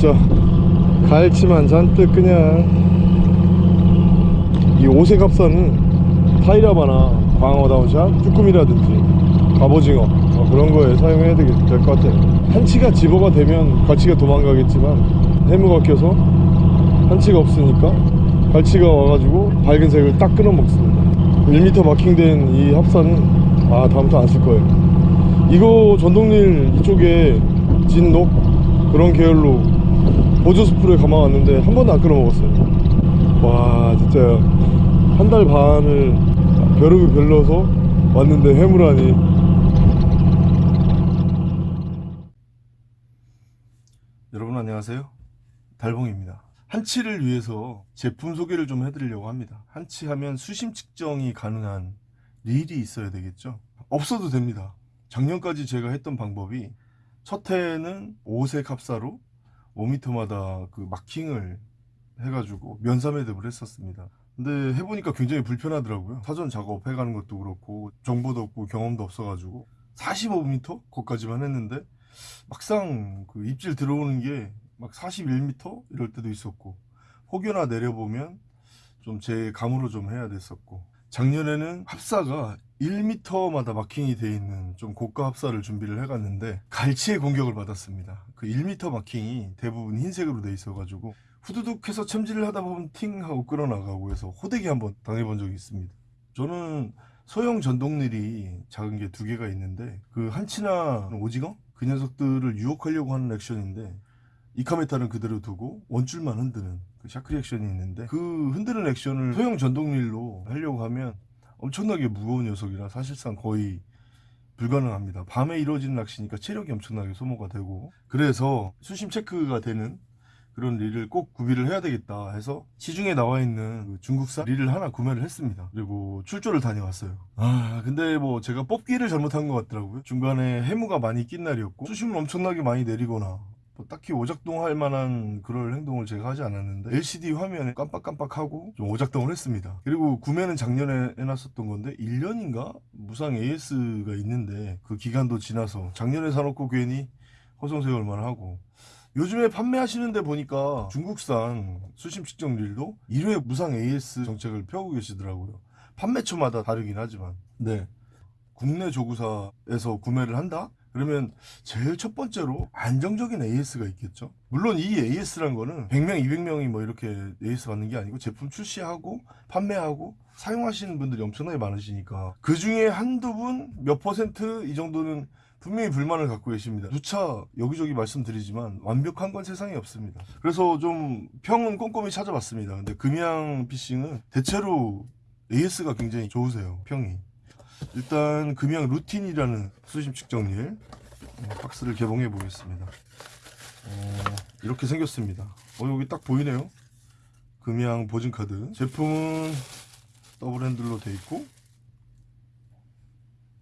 보시죠 갈치만 잔뜩 그냥. 이 오색 합사는 타이라바나 광어 down shot, 쭈꾸미라든지 갑오징어 어, 그런 거에 사용해야 될 것 같아요. 한치가 집어가 되면 갈치가 도망가겠지만 해무가 껴서 한치가 없으니까 갈치가 와가지고 밝은 색을 딱 끊어 먹습니다. 1m 마킹된 이 합사는 아 다음부터 안 쓸 거예요. 이거 전동릴 이쪽에 진녹 그런 계열로 보조 스프를 감아왔는데 한 번도 안 끊어 먹었어요. 와 진짜 한 달 반을 벼룩을 별러서 왔는데 해무라니. 여러분 안녕하세요. 달봉입니다. 한치를 위해서 제품 소개를 좀 해드리려고 합니다. 한치 하면 수심 측정이 가능한 릴이 있어야 되겠죠? 없어도 됩니다. 작년까지 제가 했던 방법이 첫 해에는 5색 합사로 5m마다 그 마킹을 해가지고 면사 매듭을 했었습니다. 근데 해보니까 굉장히 불편하더라고요. 사전 작업해 가는 것도 그렇고 정보도 없고 경험도 없어가지고 45m? 거기까지만 했는데 막상 그 입질 들어오는 게 막 41m 이럴 때도 있었고 혹여나 내려보면 좀 제 감으로 좀 해야 됐었고 작년에는 합사가 1m마다 마킹이 돼 있는 좀 고가 합사를 준비를 해갔는데 갈치의 공격을 받았습니다. 그 1m 마킹이 대부분 흰색으로 돼 있어 가지고 후두둑 해서 첨지를 하다 보면 팅 하고 끌어나가고 해서 호되기 한번 당해본 적이 있습니다. 저는 소형 전동릴이 작은 게 두 개가 있는데 그 한치나 오징어? 그 녀석들을 유혹하려고 하는 액션인데 이카메타는 그대로 두고 원줄만 흔드는 그 샤크리 액션이 있는데 그 흔드는 액션을 소형 전동릴로 하려고 하면 엄청나게 무거운 녀석이라 사실상 거의 불가능합니다. 밤에 이루어지는 낚시니까 체력이 엄청나게 소모가 되고 그래서 수심 체크가 되는 그런 릴을 꼭 구비를 해야 되겠다 해서 시중에 나와 있는 그 중국산 릴을 하나 구매를 했습니다. 그리고 출조를 다녀왔어요. 아 근데 뭐 제가 뽑기를 잘못한 것 같더라고요. 중간에 해무가 많이 낀 날이었고 수심을 엄청나게 많이 내리거나 뭐 딱히 오작동 할 만한 그럴 행동을 제가 하지 않았는데 LCD 화면에 깜빡깜빡하고 좀 오작동을 했습니다. 그리고 구매는 작년에 해놨었던 건데 1년인가? 무상 AS가 있는데 그 기간도 지나서 작년에 사놓고 괜히 허송세월 만 하고 요즘에 판매하시는데 보니까 중국산 수심 측정 릴도 1회 무상 AS 정책을 펴고 계시더라고요. 판매처마다 다르긴 하지만. 네. 국내 조구사에서 구매를 한다? 그러면 제일 첫 번째로 안정적인 AS가 있겠죠? 물론 이 AS란 거는 100명 200명이 뭐 이렇게 AS 받는 게 아니고 제품 출시하고 판매하고 사용하시는 분들이 엄청나게 많으시니까 그 중에 한두 분 몇 퍼센트 이 정도는 분명히 불만을 갖고 계십니다. 누차 여기저기 말씀드리지만 완벽한 건 세상에 없습니다. 그래서 좀 평은 꼼꼼히 찾아봤습니다. 근데 금양 피싱은 대체로 AS가 굉장히 좋으세요 평이 일단 금양 루틴이라는 수심 측정 릴 어, 박스를 개봉해 보겠습니다. 어, 이렇게 생겼습니다. 어, 여기 딱 보이네요. 금양 보증카드. 제품은 더블 핸들로 돼 있고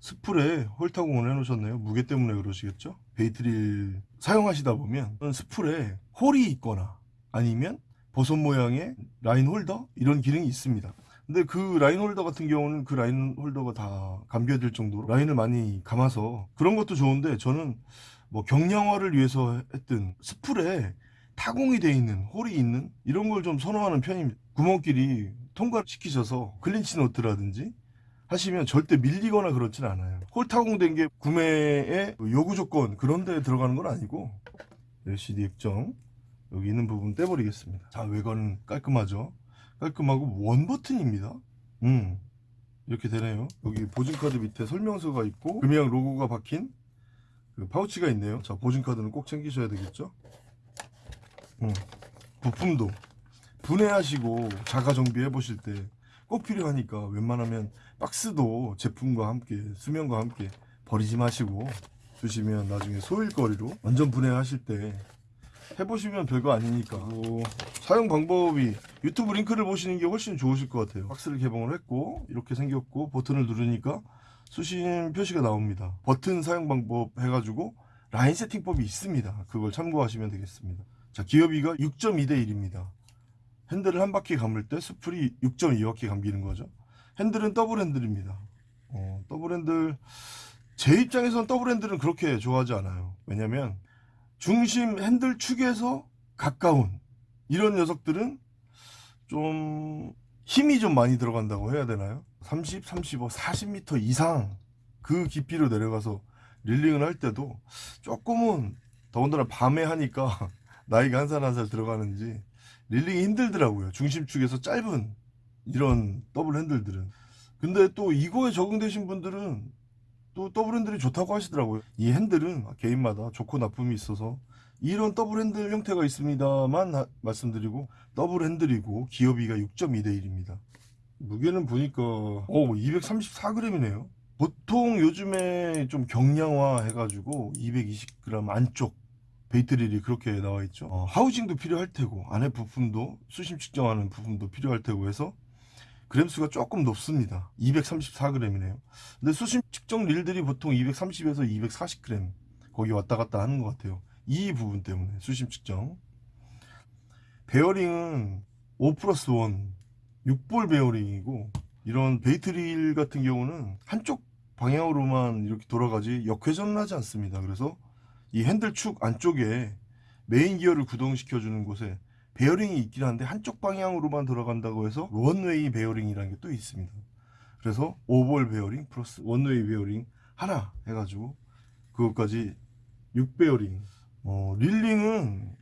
스풀에 hole 타공을 해 놓으셨네요. 무게 때문에 그러시겠죠? bait릴 사용하시다 보면 스풀에 hole이 있거나 아니면 버섯 모양의 line holder? 이런 기능이 있습니다 근데 그 line holder 같은 경우는 그 line holder가 다 감겨질 정도로 라인을 많이 감아서 그런 것도 좋은데 저는 뭐 경량화를 위해서 했든 스풀에 타공이 되어 있는 hole이 있는 이런 걸 좀 선호하는 편입니다 구멍끼리 통과시키셔서 clinch knot라든지 하시면 절대 밀리거나 그렇진 않아요. hole 타공된 게 구매의 요구 조건 그런 데 들어가는 건 아니고 LCD 액정 여기 있는 부분 떼버리겠습니다. 자 외관은 깔끔하죠 깔끔하고 원 버튼입니다. 음 이렇게 되네요. 여기 보증카드 밑에 설명서가 있고 금양 로고가 박힌 그 파우치가 있네요. 자 보증카드는 꼭 챙기셔야 되겠죠? 음, 부품도 분해하시고 자가 정비해 보실 때 꼭 필요하니까 웬만하면 박스도 제품과 함께 수면과 함께 버리지 마시고 두시면 나중에 소일거리로 완전 분해하실 때 해보시면 별거 아니니까. 뭐 사용 방법이 유튜브 링크를 보시는 게 훨씬 좋으실 것 같아요. 박스를 개봉을 했고 이렇게 생겼고 버튼을 누르니까 수심 표시가 나옵니다. 버튼 사용 방법 해가지고 라인 세팅법이 있습니다. 그걸 참고하시면 되겠습니다. 자 기어비가 6.2 대 1입니다. 핸들을 한 바퀴 감을 때 스풀이 6.2바퀴 감기는 거죠. 핸들은 더블 핸들입니다. 어, 더블 핸들 제 입장에선 더블 핸들은 그렇게 좋아하지 않아요. 왜냐면 중심 핸들 축에서 가까운 이런 녀석들은 좀 힘이 좀 많이 들어간다고 해야 되나요? 30, 35, 40m 이상 그 깊이로 내려가서 reeling을 할 때도 조금은 더군다나 밤에 하니까 나이가 한 살 한 살 들어가는지 reeling이 힘들더라고요. 중심축에서 짧은 이런 더블 핸들들은. 근데 또 이거에 적응되신 분들은 또 더블 핸들이 좋다고 하시더라고요. 이 핸들은 개인마다 좋고 나쁨이 있어서 이런 더블 핸들 형태가 있습니다만 하- 말씀드리고 더블 핸들이고 기어비가 6.2대 1입니다. 무게는 보니까 오 234g이네요. 보통 요즘에 좀 경량화 해가지고 220g 안쪽 bait릴이 그렇게 나와 있죠. 어, 하우징도 필요할 테고 안에 부품도 수심 측정하는 부품도 필요할 테고 해서 그램수가 조금 높습니다. 234g이네요. 근데 수심 측정 릴들이 보통 230에서 240g 거기 왔다 갔다 하는 것 같아요. 이 부분 때문에 수심 측정. 베어링은 5 플러스 1 6볼 베어링이고 이런 bait릴 같은 경우는 한쪽 방향으로만 이렇게 돌아가지 역회전을 하지 않습니다. 그래서 이 핸들 축 안쪽에 메인 기어를 구동시켜 주는 곳에 베어링이 있긴 한데 한쪽 방향으로만 돌아간다고 해서 one-way 베어링이라는 게 또 있습니다. 그래서 오볼 베어링 플러스 one-way 베어링 하나 해가지고 그것까지 6베어링 어, reeling은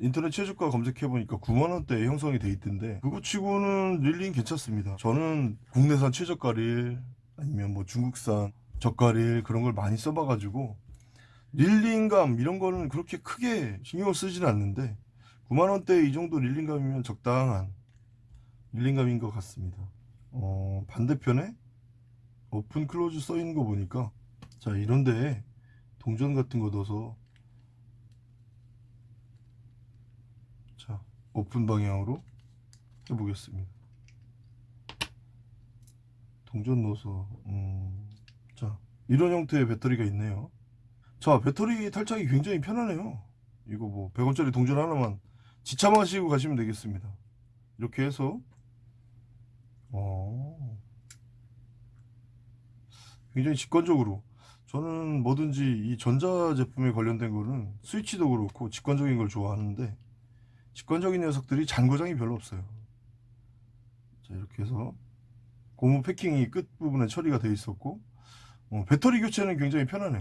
인터넷 최저가 검색해보니까 9만원대에 형성이 돼 있던데 그거 치고는 reeling 괜찮습니다 저는 국내산 최저가 릴 아니면 뭐 중국산 저가 릴 그런 걸 많이 써봐가지고 reeling감 이런 거는 그렇게 크게 신경을 쓰지는 않는데 9만원대 이 정도 reeling감이면 적당한 reeling감인 것 같습니다. 어, 반대편에 open close 써 있는 거 보니까 자 이런데 동전 같은 거 넣어서 자 오픈 방향으로 해보겠습니다. 동전 넣어서 음, 자 이런 형태의 배터리가 있네요. 자 배터리 탈착이 굉장히 편하네요. 이거 뭐 100원짜리 동전 하나만 지참하시고 가시면 되겠습니다. 이렇게 해서. 어, 굉장히 직관적으로. 저는 뭐든지 이 전자 제품에 관련된 거는 스위치도 그렇고 직관적인 걸 좋아하는데 직관적인 녀석들이 잔고장이 별로 없어요. 자 이렇게 해서 고무 패킹이 끝부분에 처리가 되어 있었고 어, 배터리 교체는 굉장히 편하네요.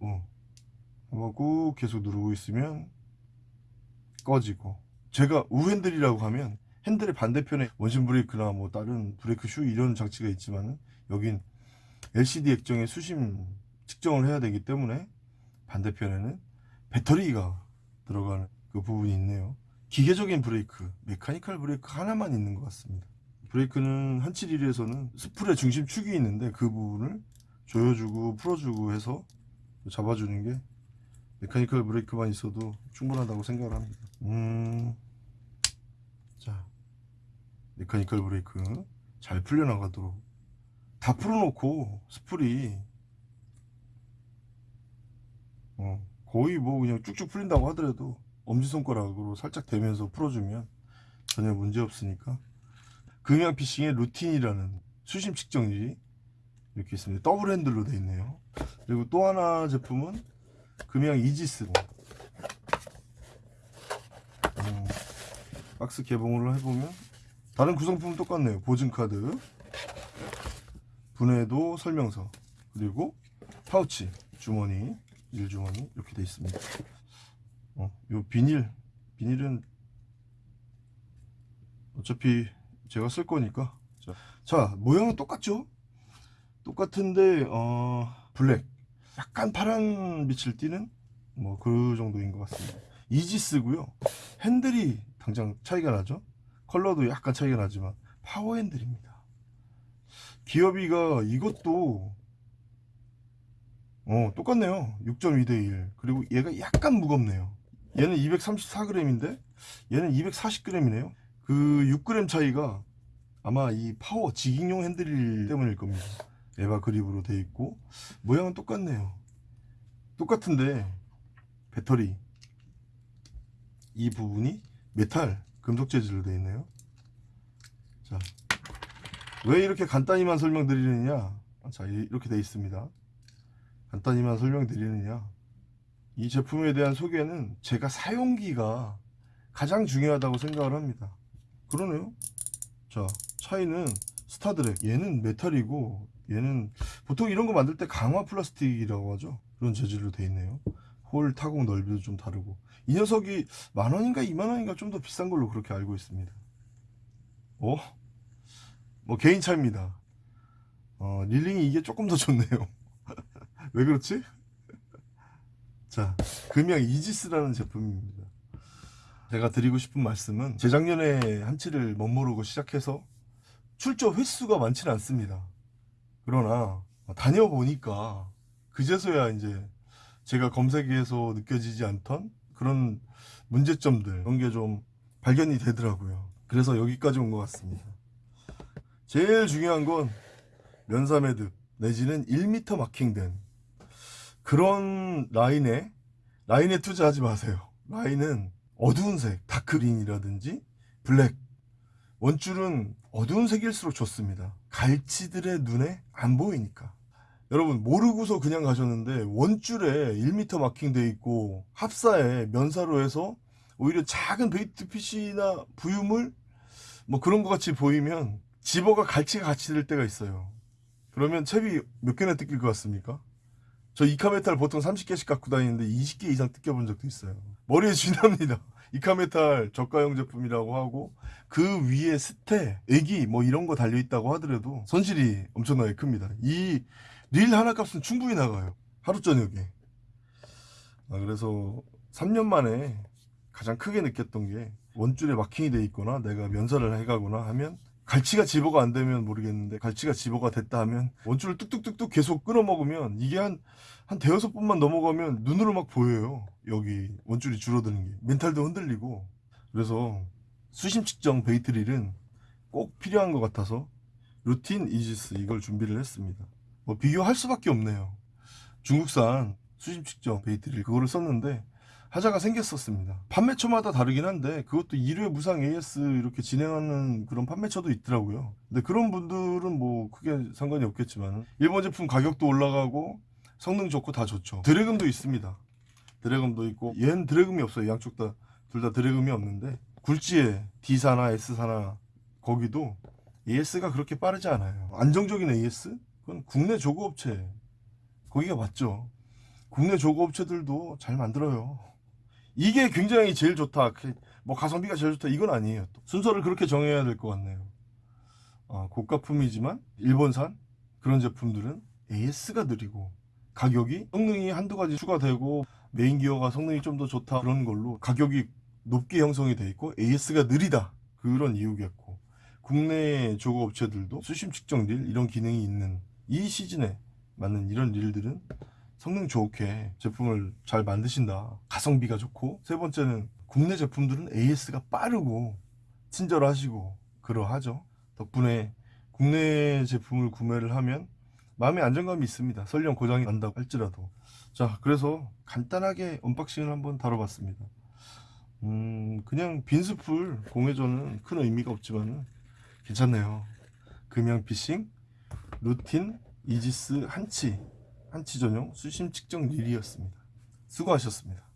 어, 하고 계속 누르고 있으면 꺼지고. 제가 우핸들이라고 하면 핸들의 반대편에 원심 브레이크나 뭐 다른 브레이크 슈 이런 장치가 있지만 여긴 LCD 액정에 수심 측정을 해야 되기 때문에 반대편에는 배터리가 들어가는 그 부분이 있네요. 기계적인 브레이크 mechanical brake 하나만 있는 것 같습니다. 브레이크는 한치릴에서는 스풀의 중심축이 있는데 그 부분을 조여주고 풀어주고 해서 잡아주는 게 mechanical brake만 있어도 충분하다고 생각을 합니다. 음... 자 mechanical brake 잘 풀려나가도록 다 풀어놓고 스풀이 어, 거의 뭐 그냥 쭉쭉 풀린다고 하더라도 엄지손가락으로 살짝 대면서 풀어주면 전혀 문제 없으니까. 금양 피싱의 루틴이라는 수심 측정기 이렇게 있습니다. 더블 핸들로 되어 있네요. 그리고 또 하나 제품은 금양 이지스 음, 박스 개봉을 해보면 다른 구성품은 똑같네요. 보증카드 분해도 설명서 그리고 파우치 주머니 일주머니 이렇게 되어 있습니다. 어, 요 비닐 비닐은 어차피 제가 쓸 거니까. 자, 자 모양은 똑같죠? 똑같은데 어 블랙 약간 파란 빛을 띠는 뭐 그 정도인 것 같습니다. 이지스고요. 핸들이 당장 차이가 나죠? 컬러도 약간 차이가 나지만 파워 핸들입니다. 기어비가 이것도 어 똑같네요. 6.2 대 1 그리고 얘가 약간 무겁네요. 얘는 234g인데 얘는 240g이네요. 그 6g 차이가 아마 이 파워 jigging용 핸들 때문일 겁니다 EVA 그립으로 되어 있고 모양은 똑같네요 똑같은데 배터리 이 부분이 메탈 금속 재질로 되어 있네요 자, 왜 이렇게 간단히만 설명드리느냐 자 이렇게 되어 있습니다 간단히만 설명드리느냐 이 제품에 대한 소개는 제가 사용기가 가장 중요하다고 생각을 합니다. 그러네요. 자, 차이는 star drag. 얘는 메탈이고 얘는 보통 이런 거 만들 때 강화 플라스틱이라고 하죠. 그런 재질로 돼 있네요. 홀 타공 넓이도 좀 다르고 이 녀석이 만 원인가 이만 원인가 좀 더 비싼 걸로 그렇게 알고 있습니다. 어? 뭐 개인 차입니다. 어, reeling이 이게 조금 더 좋네요. 왜 그렇지? 자, 금양 이지스라는 제품입니다. 제가 드리고 싶은 말씀은 재작년에 한치를 멋모르고 시작해서 출조 횟수가 많지는 않습니다. 그러나 다녀보니까 그제서야 이제 제가 검색해서 느껴지지 않던 그런 문제점들 그런 게 좀 발견이 되더라고요. 그래서 여기까지 온 것 같습니다. 제일 중요한 건 면사매듭 내지는 1m 마킹된 그런 라인에 라인에 투자하지 마세요. 라인은 어두운 색, 다크린이라든지 블랙 원줄은 어두운 색일수록 좋습니다. 갈치들의 눈에 안 보이니까. 여러분 모르고서 그냥 가셨는데 원줄에 1m 마킹돼 있고 합사에 면사로 해서 오히려 작은 bait fish나 부유물 뭐 그런 거 같이 보이면 집어가 갈치가 같이 될 때가 있어요. 그러면 채비 몇 개나 뜯길 것 같습니까? 저 이카메탈 보통 30개씩 갖고 다니는데 20개 이상 뜯겨본 적도 있어요. 머리에 쥐납니다. 이카메탈 저가형 제품이라고 하고 그 위에 스테, 애기 뭐 이런 거 달려 있다고 하더라도 손실이 엄청나게 큽니다. 이 릴 하나 값은 충분히 나가요. 하루 저녁에. 아, 그래서 3년 만에 가장 크게 느꼈던 게 원줄에 마킹이 돼 있거나 내가 면사를 해가거나 하면 갈치가 집어가 안 되면 모르겠는데 갈치가 집어가 됐다 하면 원줄을 뚝뚝뚝뚝 계속 끊어 먹으면 이게 한 한 대여섯 번만 넘어가면 눈으로 막 보여요. 여기 원줄이 줄어드는 게. 멘탈도 흔들리고. 그래서 수심 측정 bait reel은 꼭 필요한 것 같아서 루틴 이지스 이걸 준비를 했습니다. 뭐 비교할 수밖에 없네요. 중국산 수심 측정 bait reel 그거를 썼는데 하자가 생겼었습니다. 판매처마다 다르긴 한데 그것도 1회 무상 AS 이렇게 진행하는 그런 판매처도 있더라고요. 근데 그런 분들은 뭐 크게 상관이 없겠지만 일본 제품 가격도 올라가고 성능 좋고 다 좋죠. 드래금도 있습니다. 드래금도 있고 얘는 드래금이 없어요. 양쪽 다 둘 다 드래금이 없는데 굴지에 D사나 S사나 거기도 AS가 그렇게 빠르지 않아요. 안정적인 AS? 그건 국내 조그업체 거기가 맞죠. 국내 조그업체들도 잘 만들어요. 이게 굉장히 제일 좋다. 그, 뭐 가성비가 제일 좋다. 이건 아니에요. 또. 순서를 그렇게 정해야 될 것 같네요. 아, 고가품이지만 일본산 그런 제품들은 AS가 느리고 가격이 성능이 한두 가지 추가되고 메인 기어가 성능이 좀 더 좋다 그런 걸로 가격이 높게 형성이 돼 있고 AS가 느리다 그런 이유겠고 국내 조거 업체들도 수심 측정 릴 이런 기능이 있는 이 시즌에 맞는 이런 릴들은 성능 좋게 제품을 잘 만드신다. 가성비가 좋고 세 번째는 국내 제품들은 AS가 빠르고 친절하시고 그러하죠. 덕분에 국내 제품을 구매를 하면 마음의 안정감이 있습니다. 설령 고장이 난다고 할지라도. 자, 그래서 간단하게 unboxing을 한번 다뤄봤습니다. 음, 그냥 빈스풀 공회전은 큰 의미가 없지만 괜찮네요. 금양 피싱, 루틴, 이지스 한치 한치 전용 수심 측정 릴이었습니다. 수고하셨습니다.